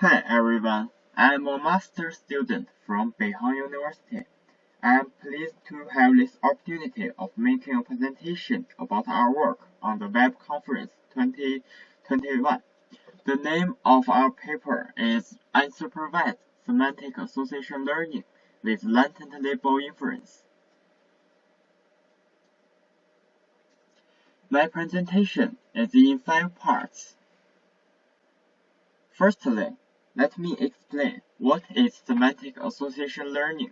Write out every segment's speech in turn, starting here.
Hi everyone, I am a master student from Beihang University. I am pleased to have this opportunity of making a presentation about our work on the Web Conference 2021. The name of our paper is Unsupervised Semantic Association Learning with Latent Label Inference. My presentation is in five parts. Firstly, let me explain what is semantic association learning.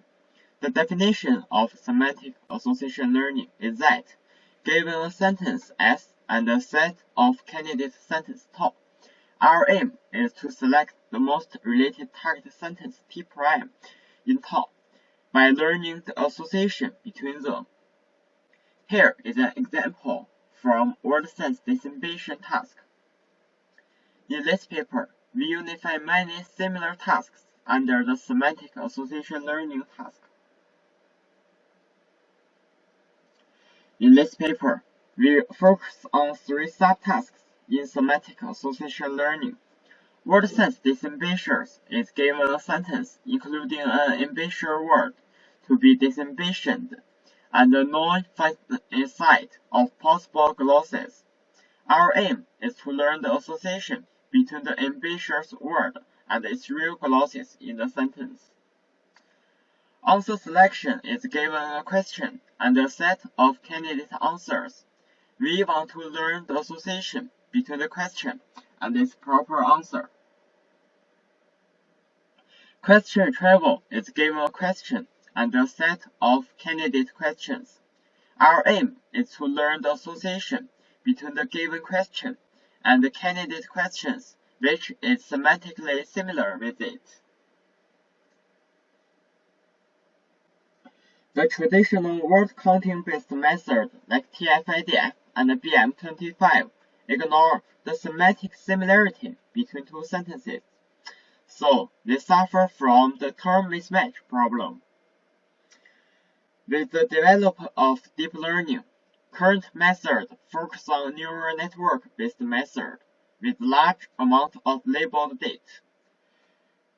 The definition of semantic association learning is that, given a sentence S and a set of candidate sentence tau, our aim is to select the most related target sentence T prime in tau by learning the association between them. Here is an example from word sense disambiguation task. In this paper, we unify many similar tasks under the semantic association learning task. In this paper, we focus on three subtasks in semantic association learning. Word sense disambiguation is given a sentence including an ambiguous word to be disambiguated and a known set of possible glosses. Our aim is to learn the association between the ambiguous word and its real glosses in the sentence. Answer selection is given a question and a set of candidate answers. We want to learn the association between the question and its proper answer. Question retrieval is given a question and a set of candidate questions. Our aim is to learn the association between the given question and the candidate questions which is semantically similar with it. The traditional word counting based method like TF-IDF and BM25 ignore the semantic similarity between two sentences, so they suffer from the term mismatch problem. With the development of deep learning, current methods focus on neural network-based method with large amount of labeled data.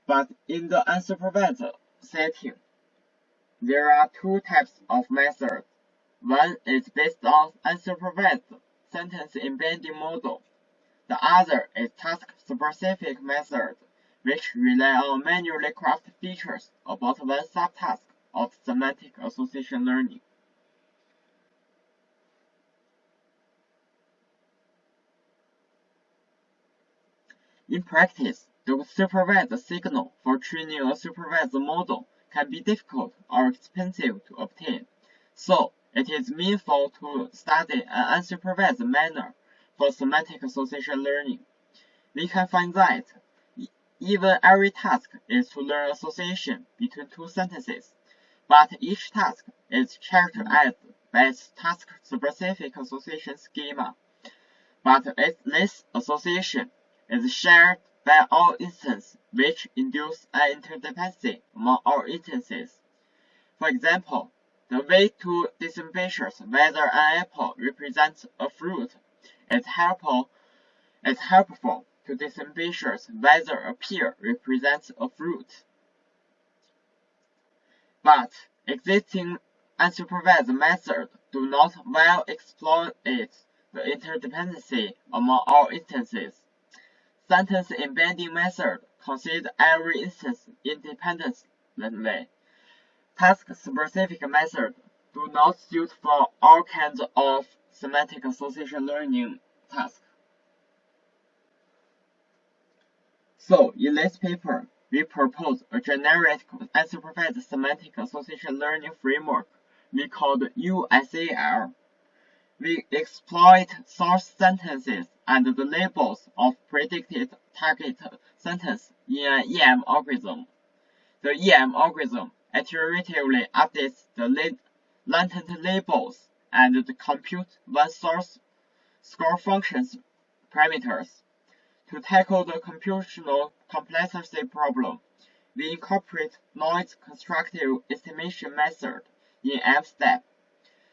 But in the unsupervised setting, there are two types of methods. One is based on unsupervised sentence embedding model. The other is task-specific method, which rely on manually crafted features about one subtask of semantic association learning. In practice, the supervised signal for training a supervised model can be difficult or expensive to obtain, so it is meaningful to study an unsupervised manner for semantic association learning. We can find that even every task is to learn association between two sentences, but each task is characterized by its task-specific association schema. But this association is shared by all instances which induce an interdependency among all instances. For example, the way to distinguish whether an apple represents a fruit is helpful, is helpful to distinguish whether a pear represents a fruit. But existing unsupervised methods do not well exploit the interdependency among all instances. Sentence embedding method consider every instance independently. Task-specific methods do not suit for all kinds of semantic association learning tasks. So, in this paper, we propose a generic unsupervised semantic association learning framework we called USAL. We exploit source sentences and the labels of predicted target sentence in an EM algorithm. The EM algorithm iteratively updates the latent labels and compute one source score function's parameters. To tackle the computational complexity problem, we incorporate noise contrastive estimation method in M-step.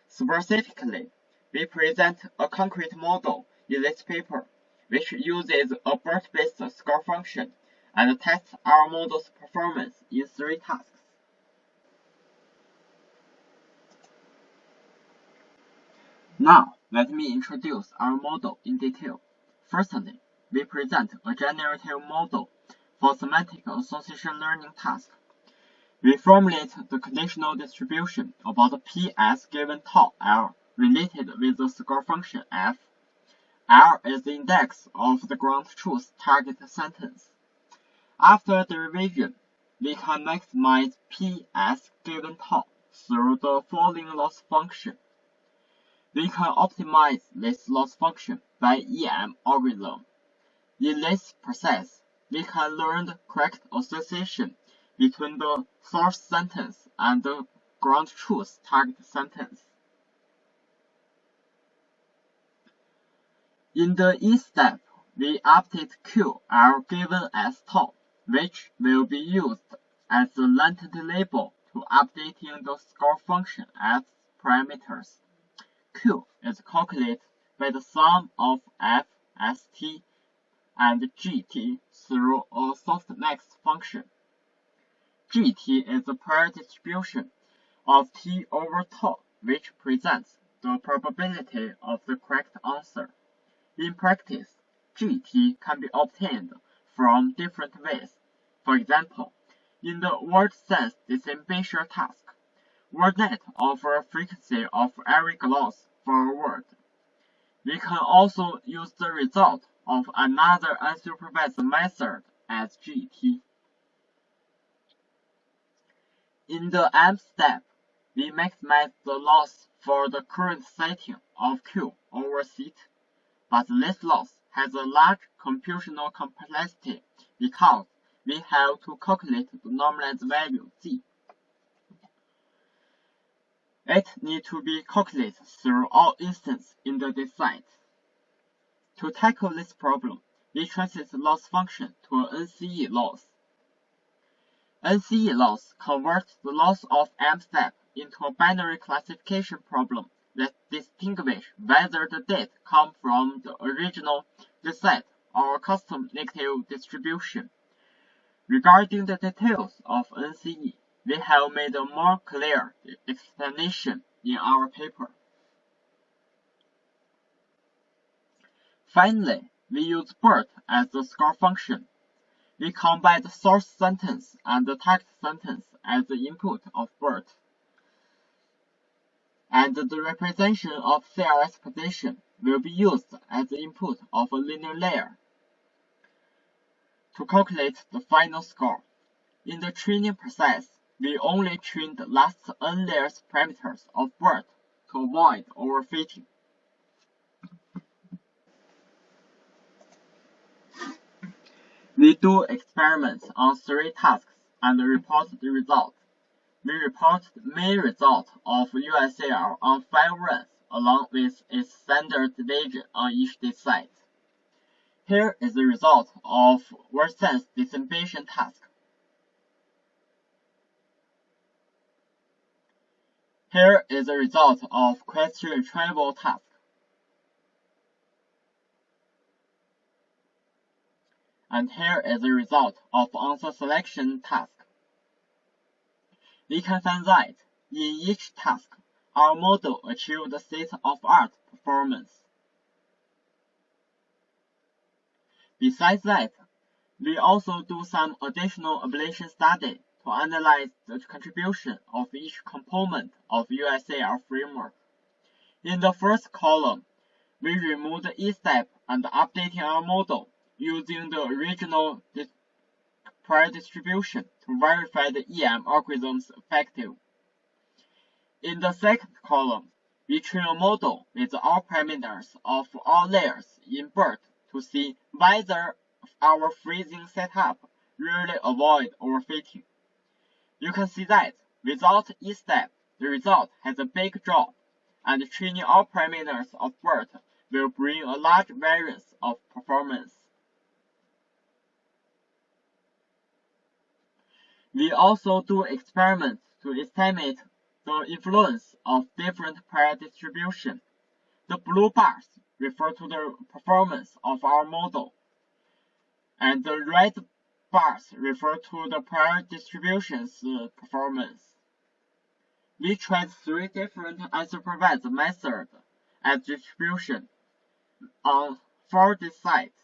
Specifically, we present a concrete model in this paper, which uses a BERT-based score function and tests our model's performance in three tasks. Now, let me introduce our model in detail. Firstly, we present a generative model for semantic association learning task. We formulate the conditional distribution about P as given tau L related with the score function f. L is the index of the ground truth target sentence. After the revision, we can maximize P as given tau through the following loss function. We can optimize this loss function by EM algorithm. In this process, we can learn the correct association between the source sentence and the ground truth target sentence. In the E step, we update are given as tau, which will be used as the latent label to updating the score function as parameters. Q is calculated by the sum of f, st, and gt through a softmax function. gt is the prior distribution of t over tau, which presents the probability of the correct answer. In practice, gt can be obtained from different ways. For example, in the word sense disambiguation task, WordNet offers a frequency of every gloss for a word. We can also use the result of another unsupervised method as GT. In the M step, we maximize the loss for the current setting of Q over seat, but this loss has a large computational complexity because we have to calculate the normalized value Z. It needs to be calculated through all instances in the dataset. To tackle this problem, we translate the loss function to an NCE loss. NCE loss converts the loss of M step into a binary classification problem that distinguishes whether the data come from the original dataset or custom negative distribution. Regarding the details of NCE, we have made a more clear explanation in our paper. Finally, we use BERT as the score function. We combine the source sentence and the target sentence as the input of BERT. And the representation of CLS position will be used as the input of a linear layer to calculate the final score. In the training process, we only train the last n layers parameters of BERT to avoid overfitting. We do experiments on three tasks and report the results. We report the main result of USAL on five runs along with its standard deviation on each dataset. Here is the result of word-sense disambiguation task. Here is the result of question retrieval task. And here is the result of answer selection task. We can find that in each task, our model achieved state-of-art performance. Besides that, we also do some additional ablation study to analyze the contribution of each component of USAL framework. In the first column, we remove the E-step and updating our model using the original prior distribution to verify the EM algorithm's effective. In the second column, we train a model with all parameters of all layers in BERT to see whether our freezing setup really avoid overfitting. You can see that without each step, the result has a big drop, and training all parameters of BERT will bring a large variance of performance. We also do experiments to estimate the influence of different prior distribution. The blue bars refer to the performance of our model, and the red bars refer to the prior distribution's uh, performance. We tried three different unsupervised methods at distribution on four sites.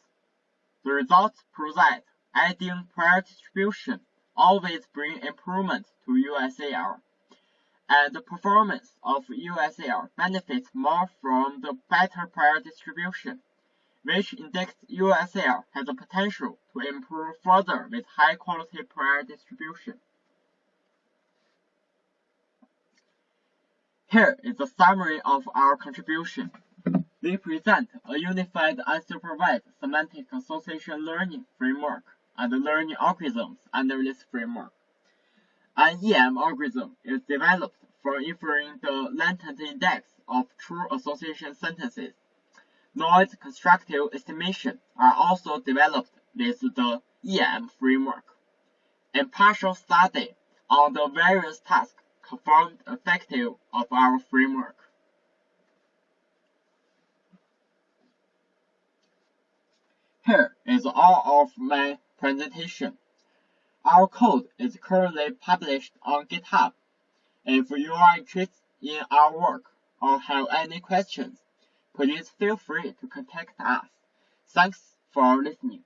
The results that adding prior distribution always bring improvement to USAL, and uh, the performance of USAL benefits more from the better prior distribution, which indicates USAL has the potential to improve further with high-quality prior distribution. Here is a summary of our contribution. We present a unified unsupervised semantic association learning framework and learning algorithms under this framework. An EM algorithm is developed for inferring the latent index of true association sentences. Noise contrastive estimation are also developed with the EM framework. A partial study on the various tasks confirmed effective of our framework. Here is all of my presentation. Our code is currently published on GitHub. If you are interested in our work or have any questions, please feel free to contact us. Thanks for listening.